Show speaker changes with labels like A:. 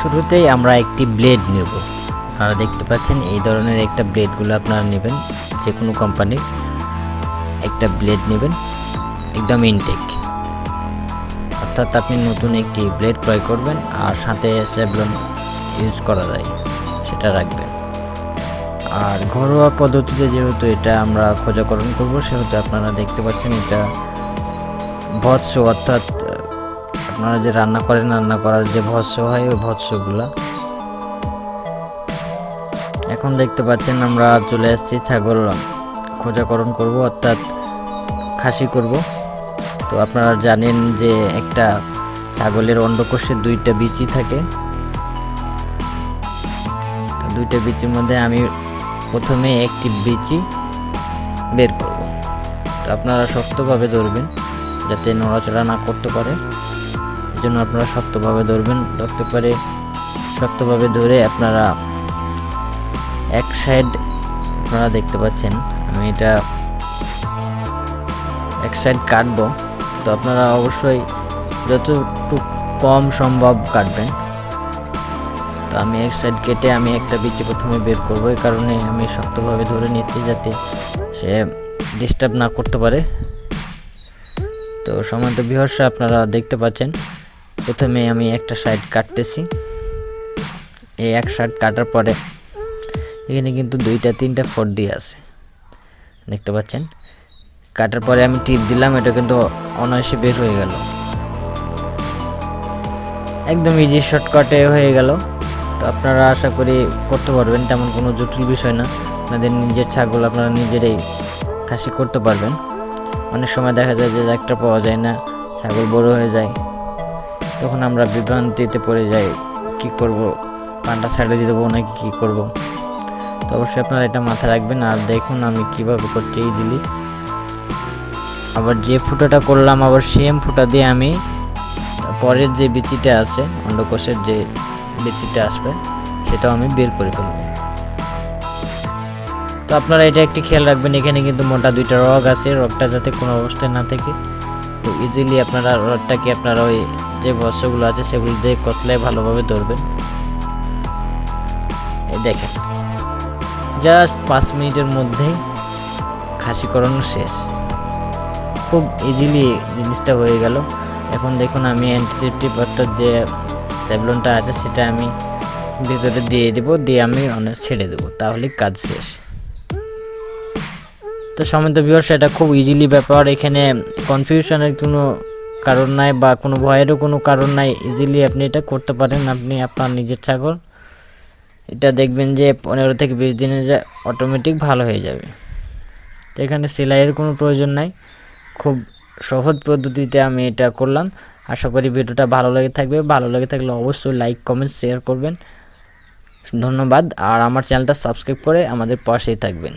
A: শুরুতেই আমরা একটি ব্লেড নেব। আপনারা দেখতে পাচ্ছেন এই ধরনের একটা ব্লেডগুলো আপনারা নেবেন যে কোনো কোম্পানির একটা ব্লেড নেবেন, একদম ইনটেক অর্থাৎ আপনি নতুন একটি ব্লেড ক্রয় করবেন আর সাথে স্যাবলন ইউজ করা যায়, সেটা রাখবেন। আর ঘরোয়া পদ্ধতিতে যেহেতু এটা আমরা খোঁজাকরণ করব, সেহেতু আপনারা দেখতে পাচ্ছেন এটা ভৎস অর্থাৎ আপনারা যে রান্না করেন, রান্না করার যে ভৎস হয়, ওই ভৎসগুলা। এখন দেখতে পাচ্ছেন আমরা চলে আসছি ছাগল খোঁজাকরণ করব, অর্থাৎ খাসি করব। তো আপনারা জানেন যে একটা ছাগলের অন্ডকোষে দুইটা বিচি থাকে। দুইটা বিচির মধ্যে আমি প্রথমে একটি বিচি বের করব। তো আপনারা শক্তভাবে ধরবেন, যাতে নড়াচড়া না করতে পারে। জন্য আপনারা শক্তভাবে ধরবেন। ধরতে পারে শক্তভাবে ধরে আপনারা এক সাইড আপনারা দেখতে পাচ্ছেন। আমি এটা এক সাইড কাটবো। তো আপনারা অবশ্যই যতটুকু কম সম্ভব কাটবেন। তো আমি এক সাইড কেটে আমি একটা বিচি প্রথমে বের করব। এই কারণে আমি শক্তভাবে ধরে নিচ্ছি যাতে সে ডিস্টার্ব না করতে পারে। তো সমান্ত বিহর্ষে আপনারা দেখতে পাচ্ছেন। প্রথমে আমি একটা সাইড কাটতেছি। এই এক সাইড কাটার পরে এখানে কিন্তু দুইটা, তিনটা ফড্ডি আছে। দেখতে পাচ্ছেন? কাটার পরে আমি টিপ দিলাম, এটা কিন্তু অনায়াসে বের হয়ে গেল। একদম ইজি শর্টকাটে হয়ে গেল। তো আপনারা আশা করি করতে পারবেন, তেমন কোনো জটিল বিষয় না। আপনাদের নিজের ছাগল আপনারা নিজেরাই খাসি করতে পারবেন। অনেক সময় দেখা যায় যে একটা পাওয়া যায় না, ছাগল বড় হয়ে যায়। তখন আমরা বিভ্রান্তিতে পড়ে যাই, কি করব? পানটা ছেড়ে দিয়ে দেবো নাকি কী করব? তো অবশ্যই আপনারা এটা মাথায় রাখবেন। আর দেখুন আমি কীভাবে করছি ইজিলি আবার যে ফুটাটা করলাম, আবার সেম ফুটা দিয়ে আমি পরের যে বিচিটা আছে, অন্ডকোষের যে বিচিটা আসবে, সেটাও আমি বের করে ফেলব। তো আপনারা এটা একটি খেয়াল রাখবেন, এখানে কিন্তু মোটা দুইটা রগ আছে। রগটা যাতে কোনো অবস্থায় না থাকে, তো ইজিলি আপনারা রডটাকে আপনারা ওই যে বস্ত্রগুলো আছে সেগুলো দিয়ে কতলায় ভালোভাবে ধরবেন দেখেন। জাস্ট পাঁচ মিনিটের মধ্যেই খাসি করানো শেষ। খুব ইজিলি জিনিসটা হয়ে গেল। এখন দেখুন আমি অ্যান্টিসেপটিভ অর্থাৎ যে স্যাবলনটা আছে সেটা আমি ভিতরে দিয়ে দেবো, দিয়ে আমি অনেক ছেড়ে দেবো। তাহলে কাজ শেষ। তো সমিত বিভার সেটা খুব ইজিলি ব্যাপার। এখানে কনফিউশনের কোনো কারণ নাই বা কোনো ভয়েরও কোনো কারণ নাই ইজিলি আপনি এটা করতে পারেন। আপনি আপনার নিজের ছাগল, এটা দেখবেন যে পনেরো থেকে বিশ দিনে যে অটোমেটিক ভালো হয়ে যাবে। তো এখানে সেলাইয়ের কোনো প্রয়োজন নাই। খুব সহজ পদ্ধতিতে আমি এটা করলাম। আশা করি ভিডিওটা ভালো লেগে থাকবে। ভালো লেগে থাকলে অবশ্যই লাইক কমেন্ট শেয়ার করবেন। ধন্যবাদ। আর আমার চ্যানেলটা সাবস্ক্রাইব করে আমাদের পাশেই থাকবেন।